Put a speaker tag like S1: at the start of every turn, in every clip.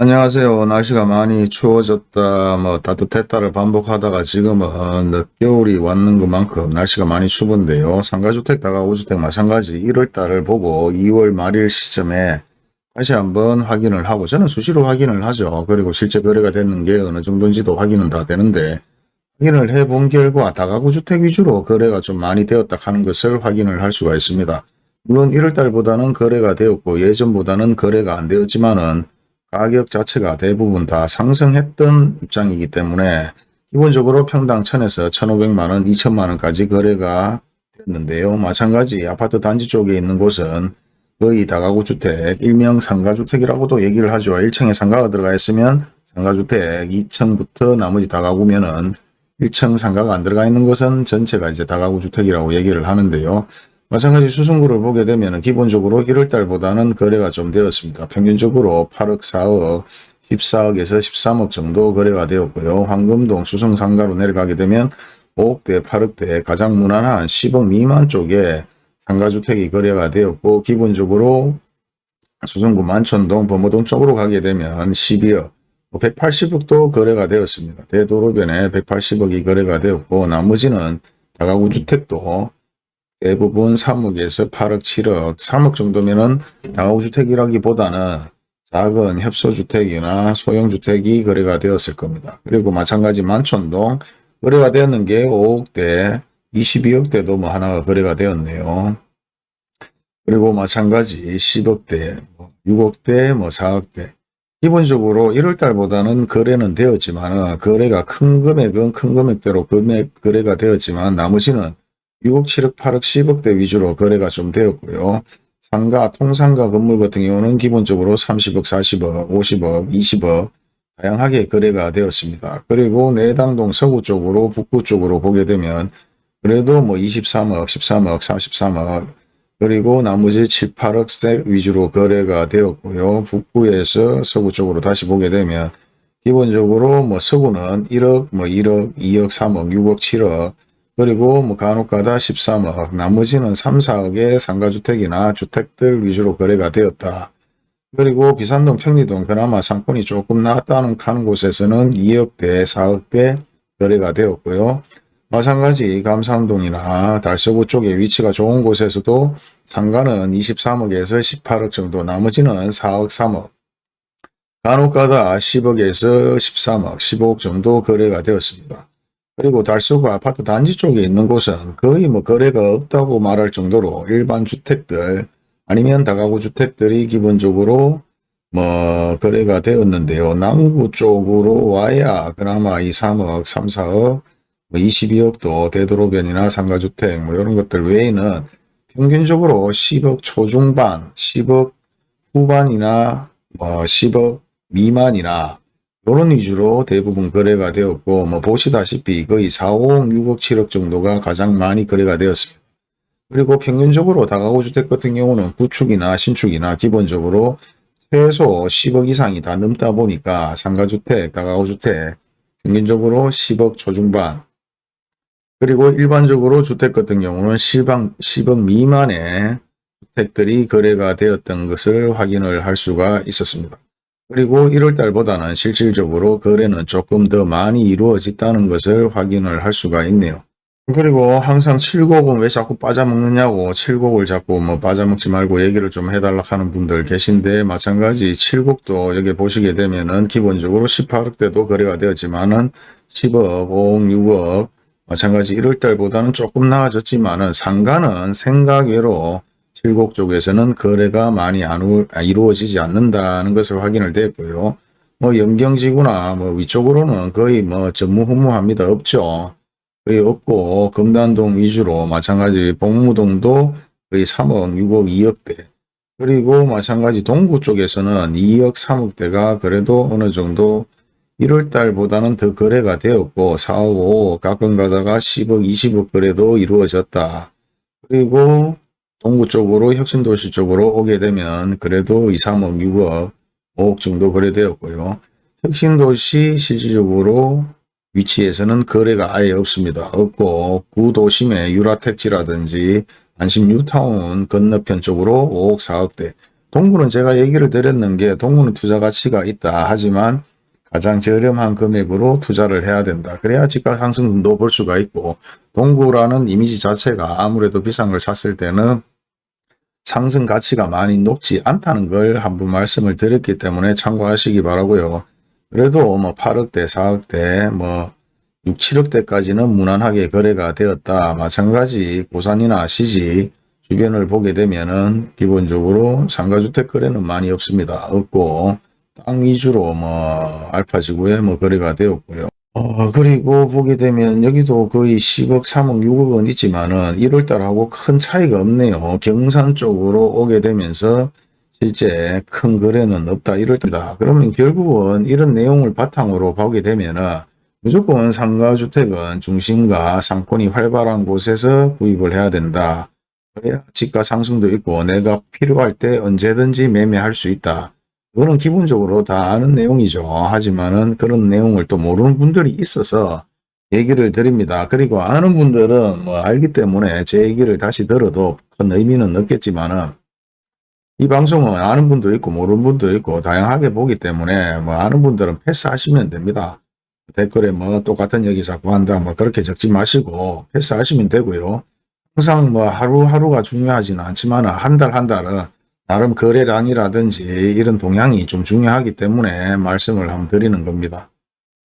S1: 안녕하세요. 날씨가 많이 추워졌다, 뭐 따뜻했다를 반복하다가 지금은 늦겨울이 왔는 것만큼 날씨가 많이 추운데요. 상가주택, 다가구주택 마찬가지 1월달을 보고 2월 말일 시점에 다시 한번 확인을 하고 저는 수시로 확인을 하죠. 그리고 실제 거래가 됐는 게 어느 정도인지도 확인은 다 되는데 확인을 해본 결과 다가구주택 위주로 거래가 좀 많이 되었다 하는 것을 확인을 할 수가 있습니다. 물론 1월달보다는 거래가 되었고 예전보다는 거래가 안 되었지만은 가격 자체가 대부분 다 상승했던 입장이기 때문에 기본적으로 평당 1000에서 1500만원, 2000만원까지 거래가 됐는데요. 마찬가지 아파트 단지 쪽에 있는 곳은 거의 다가구 주택, 일명 상가주택이라고도 얘기를 하죠. 1층에 상가가 들어가 있으면 상가주택, 2층부터 나머지 다가구면은 1층 상가가 안 들어가 있는 것은 전체가 이제 다가구 주택이라고 얘기를 하는데요. 마찬가지 수승구를 보게 되면 기본적으로 1월달보다는 거래가 좀 되었습니다. 평균적으로 8억, 4억, 14억에서 13억 정도 거래가 되었고요. 황금동 수성상가로 내려가게 되면 5억대, 8억대 가장 무난한 10억 미만 쪽에 상가주택이 거래가 되었고 기본적으로 수성구 만촌동, 범어동 쪽으로 가게 되면 12억, 180억도 뭐 거래가 되었습니다. 대도로변에 180억이 거래가 되었고 나머지는 다가구 주택도 대부분 3억에서 8억, 7억, 3억 정도면은 다가구주택이라기보다는 작은 협소주택이나 소형주택이 거래가 되었을 겁니다. 그리고 마찬가지 만촌동 거래가 되었는 게 5억대, 22억대도 뭐 하나가 거래가 되었네요. 그리고 마찬가지 10억대, 6억대, 뭐 4억대. 뭐 기본적으로 1월달보다는 거래는 되었지만 거래가 큰 금액은 큰 금액대로 금액 거래가 되었지만 나머지는 6억, 7억, 8억, 10억대 위주로 거래가 좀 되었고요. 상가, 통상가 건물 같은 경우는 기본적으로 30억, 40억, 50억, 20억 다양하게 거래가 되었습니다. 그리고 내당동 서구 쪽으로 북부 쪽으로 보게 되면 그래도 뭐 23억, 13억, 43억 그리고 나머지 7, 8억세 위주로 거래가 되었고요. 북부에서 서구 쪽으로 다시 보게 되면 기본적으로 뭐 서구는 1억, 뭐 1억, 2억, 3억, 6억, 7억 그리고 뭐 간혹가다 13억, 나머지는 3, 4억의 상가주택이나 주택들 위주로 거래가 되었다. 그리고 비산동, 평리동 그나마 상권이 조금 나았다는 하는 곳에서는 2억대, 4억대 거래가 되었고요. 마찬가지 감산동이나 달서구 쪽에 위치가 좋은 곳에서도 상가는 23억에서 18억 정도, 나머지는 4억, 3억. 간혹가다 10억에서 13억, 15억 정도 거래가 되었습니다. 그리고 달서구 아파트 단지 쪽에 있는 곳은 거의 뭐 거래가 없다고 말할 정도로 일반 주택들 아니면 다가구 주택들이 기본적으로 뭐 거래가 되었는데요. 남구 쪽으로 와야 그나마 이 3억, 3, 4억, 뭐 22억도 대도로변이나 상가주택 뭐 이런 것들 외에는 평균적으로 10억 초중반, 10억 후반이나 뭐 10억 미만이나 이런 위주로 대부분 거래가 되었고 뭐 보시다시피 거의 4, 5억, 6억, 7억 정도가 가장 많이 거래가 되었습니다. 그리고 평균적으로 다가구 주택 같은 경우는 구축이나 신축이나 기본적으로 최소 10억 이상이 다 넘다 보니까 상가주택, 다가구주택 평균적으로 10억 초중반 그리고 일반적으로 주택 같은 경우는 10억, 10억 미만의 주택들이 거래가 되었던 것을 확인을 할 수가 있었습니다. 그리고 1월달보다는 실질적으로 거래는 조금 더 많이 이루어졌다는 것을 확인을 할 수가 있네요. 그리고 항상 7곡은 왜 자꾸 빠져먹느냐고 7곡을 자꾸 뭐 빠져먹지 말고 얘기를 좀 해달라 하는 분들 계신데 마찬가지 7곡도 여기 보시게 되면은 기본적으로 18억대도 거래가 되었지만은 10억, 5억, 6억 마찬가지 1월달보다는 조금 나아졌지만은 상가는 생각외로 칠곡 쪽에서는 거래가 많이 안 아, 이루어지지 않는다는 것을 확인을 됐고요. 뭐 영경지구나 뭐 위쪽으로는 거의 뭐 전무후무합니다. 없죠. 거의 없고 금단동 위주로 마찬가지 복무동도 거의 3억, 6억, 2억대 그리고 마찬가지 동구 쪽에서는 2억, 3억대가 그래도 어느 정도 1월달보다는 더 거래가 되었고 4억, 5억 가끔 가다가 10억, 20억 거래도 이루어졌다. 그리고 동구 쪽으로 혁신도시 쪽으로 오게 되면 그래도 2, 3억, 6억, 5억 정도 거래되었고요. 혁신도시 실질적으로 위치에서는 거래가 아예 없습니다. 없고 구도심의 유라택지라든지 안심 뉴타운 건너편 쪽으로 5억, 4억대 동구는 제가 얘기를 드렸는 게 동구는 투자 가치가 있다. 하지만 가장 저렴한 금액으로 투자를 해야 된다. 그래야 집값 상승도 볼 수가 있고 동구라는 이미지 자체가 아무래도 비싼 걸 샀을 때는 상승 가치가 많이 높지 않다는 걸 한번 말씀을 드렸기 때문에 참고하시기 바라고요. 그래도 뭐 8억대, 4억대, 뭐 6, 7억대까지는 무난하게 거래가 되었다. 마찬가지 고산이나 시지 주변을 보게 되면은 기본적으로 상가주택 거래는 많이 없습니다. 없고 땅 위주로 뭐 알파 지구에 뭐 거래가 되었고요. 어, 그리고 보게 되면 여기도 거의 10억, 3억, 6억은 있지만은 1월달하고 큰 차이가 없네요. 경산 쪽으로 오게 되면서 실제 큰 거래는 없다 이럴때다. 그러면 결국은 이런 내용을 바탕으로 보게 되면은 무조건 상가주택은 중심과 상권이 활발한 곳에서 구입을 해야 된다. 그래야 집가 상승도 있고 내가 필요할 때 언제든지 매매할 수 있다. 그거는 기본적으로 다 아는 내용이죠. 하지만은 그런 내용을 또 모르는 분들이 있어서 얘기를 드립니다. 그리고 아는 분들은 뭐 알기 때문에 제 얘기를 다시 들어도 큰 의미는 없겠지만은 이 방송은 아는 분도 있고 모르는 분도 있고 다양하게 보기 때문에 뭐 아는 분들은 패스하시면 됩니다. 댓글에 뭐 똑같은 얘기 자꾸 한다 뭐 그렇게 적지 마시고 패스하시면 되고요. 항상 뭐 하루하루가 중요하지는 않지만 한달한 달은 나름 거래량이라든지 이런 동향이 좀 중요하기 때문에 말씀을 한번 드리는 겁니다.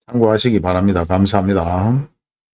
S1: 참고하시기 바랍니다. 감사합니다.